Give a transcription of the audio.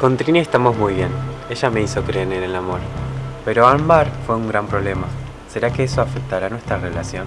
Con Trini estamos muy bien. Ella me hizo creer en el amor. Pero Ambar fue un gran problema. ¿Será que eso afectará nuestra relación?